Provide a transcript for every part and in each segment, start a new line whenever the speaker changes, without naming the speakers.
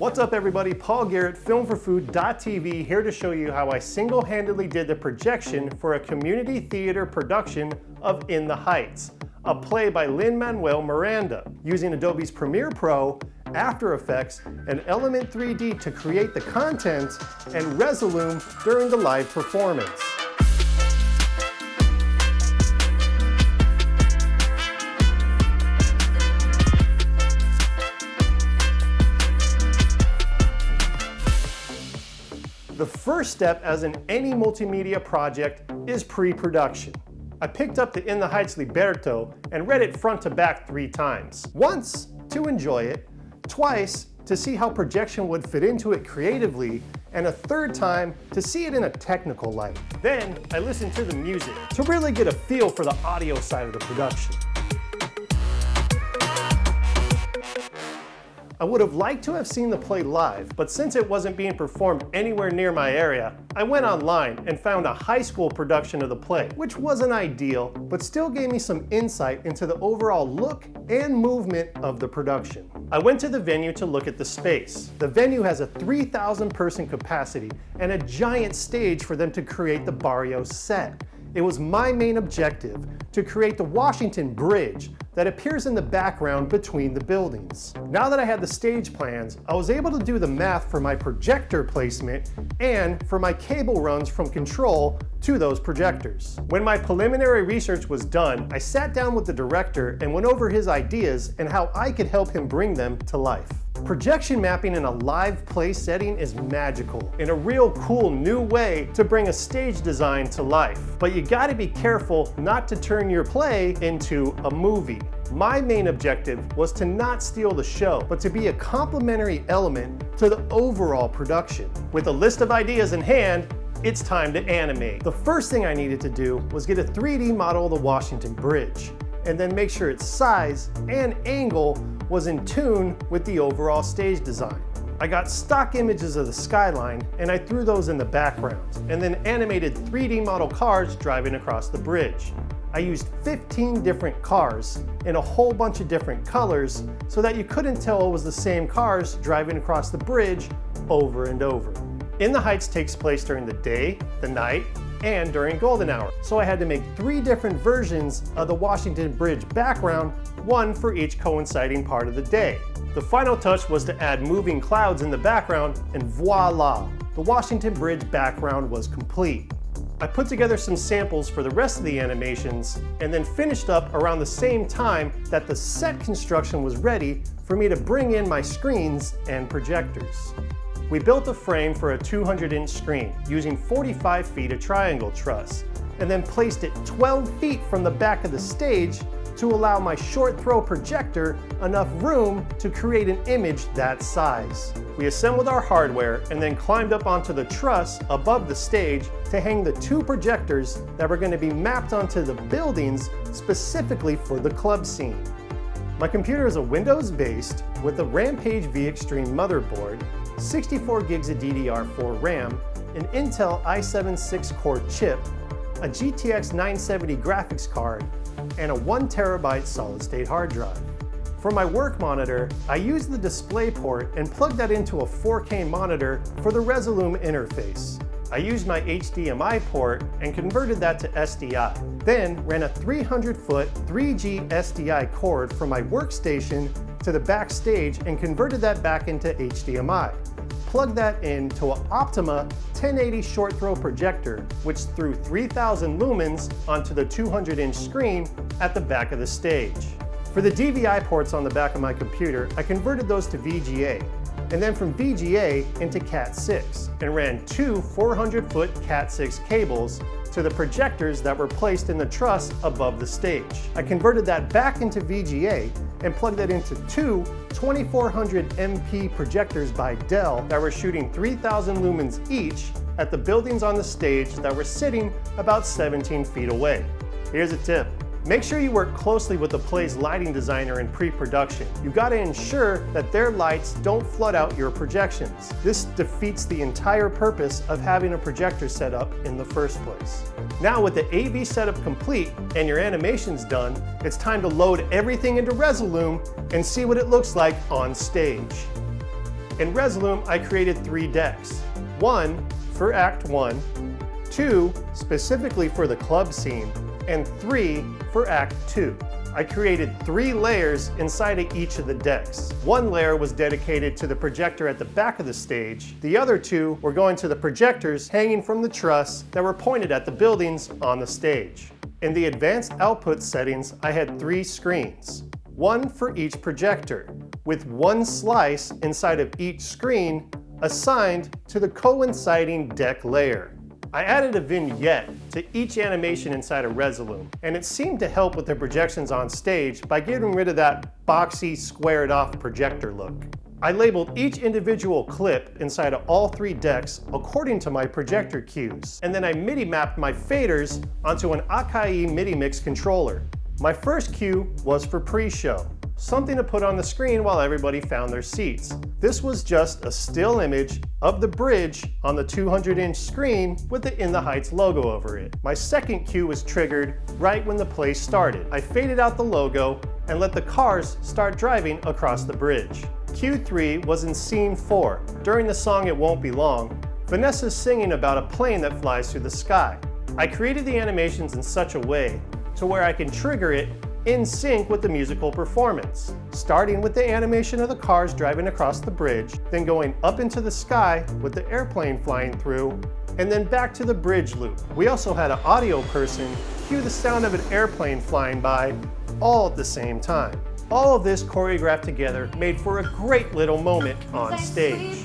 What's up everybody, Paul Garrett, filmforfood.tv here to show you how I single-handedly did the projection for a community theater production of In the Heights, a play by Lin-Manuel Miranda, using Adobe's Premiere Pro, After Effects, and Element 3D to create the content and Resolume during the live performance. The first step as in any multimedia project is pre-production. I picked up the In the Heights libretto and read it front to back three times. Once to enjoy it, twice to see how projection would fit into it creatively, and a third time to see it in a technical light. Then I listened to the music to really get a feel for the audio side of the production. I would have liked to have seen the play live, but since it wasn't being performed anywhere near my area, I went online and found a high school production of the play, which wasn't ideal, but still gave me some insight into the overall look and movement of the production. I went to the venue to look at the space. The venue has a 3,000 person capacity and a giant stage for them to create the Barrio set. It was my main objective to create the Washington Bridge that appears in the background between the buildings. Now that I had the stage plans, I was able to do the math for my projector placement and for my cable runs from control to those projectors. When my preliminary research was done, I sat down with the director and went over his ideas and how I could help him bring them to life. Projection mapping in a live play setting is magical and a real cool new way to bring a stage design to life. But you gotta be careful not to turn your play into a movie. My main objective was to not steal the show, but to be a complementary element to the overall production. With a list of ideas in hand, it's time to animate. The first thing I needed to do was get a 3D model of the Washington Bridge, and then make sure its size and angle was in tune with the overall stage design. I got stock images of the skyline and I threw those in the background and then animated 3D model cars driving across the bridge. I used 15 different cars in a whole bunch of different colors so that you couldn't tell it was the same cars driving across the bridge over and over. In the Heights takes place during the day, the night, and during golden hour. So I had to make three different versions of the Washington Bridge background, one for each coinciding part of the day. The final touch was to add moving clouds in the background, and voila, the Washington Bridge background was complete. I put together some samples for the rest of the animations, and then finished up around the same time that the set construction was ready for me to bring in my screens and projectors. We built a frame for a 200 inch screen using 45 feet of triangle truss and then placed it 12 feet from the back of the stage to allow my short throw projector enough room to create an image that size. We assembled our hardware and then climbed up onto the truss above the stage to hang the two projectors that were going to be mapped onto the buildings specifically for the club scene. My computer is a Windows-based with a Rampage V Extreme motherboard 64 gigs of DDR4 RAM, an Intel i7 6-core chip, a GTX 970 graphics card, and a 1 terabyte solid-state hard drive. For my work monitor, I used the display port and plugged that into a 4K monitor for the Resolume interface. I used my HDMI port and converted that to SDI. Then ran a 300 foot 3G SDI cord from my workstation to the backstage and converted that back into HDMI plug that into an Optoma 1080 short throw projector, which threw 3000 lumens onto the 200 inch screen at the back of the stage. For the DVI ports on the back of my computer, I converted those to VGA, and then from VGA into Cat6, and ran two 400 foot Cat6 cables to the projectors that were placed in the truss above the stage. I converted that back into VGA and plugged that into two 2400 MP projectors by Dell that were shooting 3000 lumens each at the buildings on the stage that were sitting about 17 feet away. Here's a tip. Make sure you work closely with the play's lighting designer in pre-production. You've gotta ensure that their lights don't flood out your projections. This defeats the entire purpose of having a projector set up in the first place. Now with the AV setup complete and your animations done, it's time to load everything into Resolume and see what it looks like on stage. In Resolume, I created three decks. One for Act 1, two specifically for the club scene, and three for Act 2. I created three layers inside of each of the decks. One layer was dedicated to the projector at the back of the stage. The other two were going to the projectors hanging from the truss that were pointed at the buildings on the stage. In the advanced output settings, I had three screens, one for each projector, with one slice inside of each screen assigned to the coinciding deck layer. I added a vignette to each animation inside of Resolume, and it seemed to help with the projections on stage by getting rid of that boxy, squared off projector look. I labeled each individual clip inside of all three decks according to my projector cues, and then I MIDI mapped my faders onto an Akai MIDI mix controller. My first cue was for pre-show something to put on the screen while everybody found their seats. This was just a still image of the bridge on the 200 inch screen with the In the Heights logo over it. My second cue was triggered right when the play started. I faded out the logo and let the cars start driving across the bridge. Cue 3 was in scene 4. During the song It Won't Be Long, Vanessa's singing about a plane that flies through the sky. I created the animations in such a way to where I can trigger it in sync with the musical performance, starting with the animation of the cars driving across the bridge, then going up into the sky with the airplane flying through, and then back to the bridge loop. We also had an audio person cue the sound of an airplane flying by all at the same time. All of this choreographed together made for a great little moment on stage.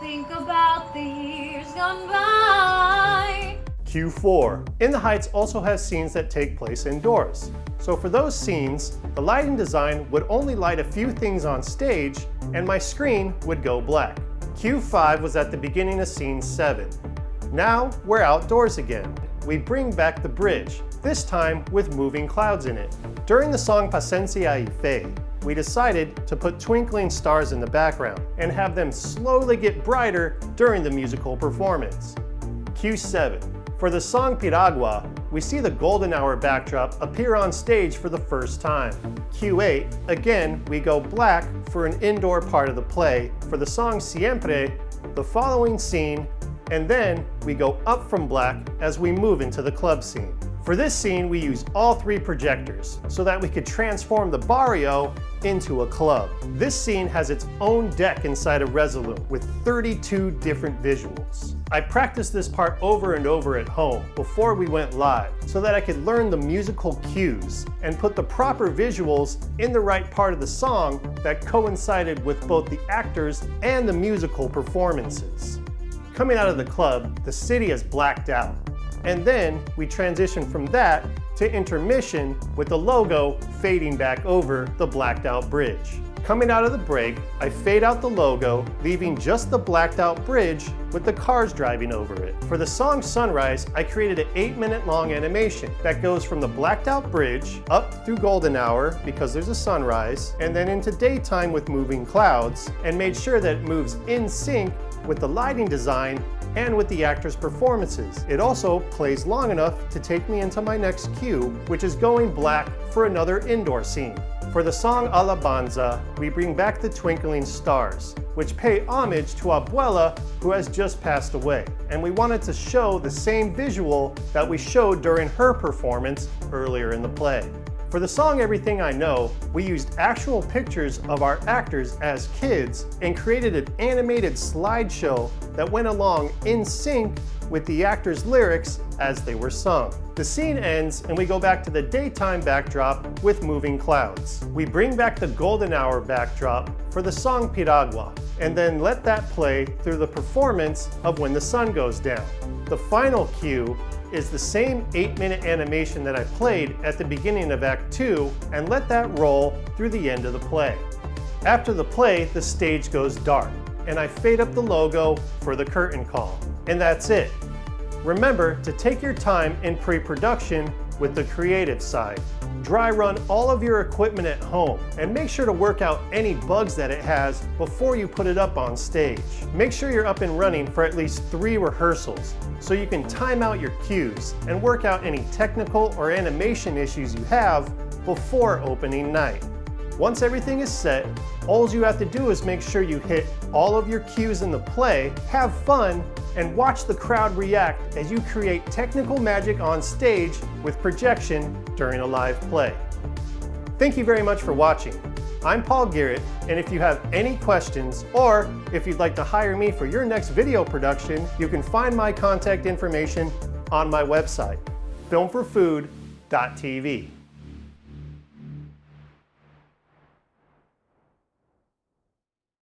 Think about the years gone by. Cue 4. In the Heights also has scenes that take place indoors. So for those scenes, the lighting design would only light a few things on stage and my screen would go black. Q5 was at the beginning of scene 7. Now we're outdoors again. We bring back the bridge, this time with moving clouds in it. During the song Paciencia y Fe, we decided to put twinkling stars in the background and have them slowly get brighter during the musical performance. Cue 7. For the song Piragua, we see the golden hour backdrop appear on stage for the first time. Cue 8. Again, we go black for an indoor part of the play. For the song Siempre, the following scene, and then we go up from black as we move into the club scene. For this scene, we used all three projectors so that we could transform the barrio into a club. This scene has its own deck inside of Resolume with 32 different visuals. I practiced this part over and over at home before we went live so that I could learn the musical cues and put the proper visuals in the right part of the song that coincided with both the actors and the musical performances. Coming out of the club, the city is blacked out and then we transition from that to intermission with the logo fading back over the blacked out bridge. Coming out of the break, I fade out the logo, leaving just the blacked out bridge with the cars driving over it. For the song Sunrise, I created an eight minute long animation that goes from the blacked out bridge up through golden hour because there's a sunrise, and then into daytime with moving clouds, and made sure that it moves in sync with the lighting design and with the actors' performances. It also plays long enough to take me into my next cue, which is going black for another indoor scene. For the song Alabanza, we bring back the twinkling stars, which pay homage to Abuela, who has just passed away. And we wanted to show the same visual that we showed during her performance earlier in the play. For the song Everything I Know, we used actual pictures of our actors as kids and created an animated slideshow that went along in sync with the actors' lyrics as they were sung. The scene ends and we go back to the daytime backdrop with moving clouds. We bring back the golden hour backdrop for the song Piragua and then let that play through the performance of when the sun goes down. The final cue is the same 8-minute animation that I played at the beginning of Act 2 and let that roll through the end of the play. After the play, the stage goes dark, and I fade up the logo for the curtain call. And that's it. Remember to take your time in pre-production with the creative side. Dry run all of your equipment at home and make sure to work out any bugs that it has before you put it up on stage. Make sure you're up and running for at least three rehearsals so you can time out your cues and work out any technical or animation issues you have before opening night. Once everything is set, all you have to do is make sure you hit all of your cues in the play, have fun, and watch the crowd react as you create technical magic on stage with projection during a live play. Thank you very much for watching. I'm Paul Garrett, and if you have any questions, or if you'd like to hire me for your next video production, you can find my contact information on my website, filmforfood.tv.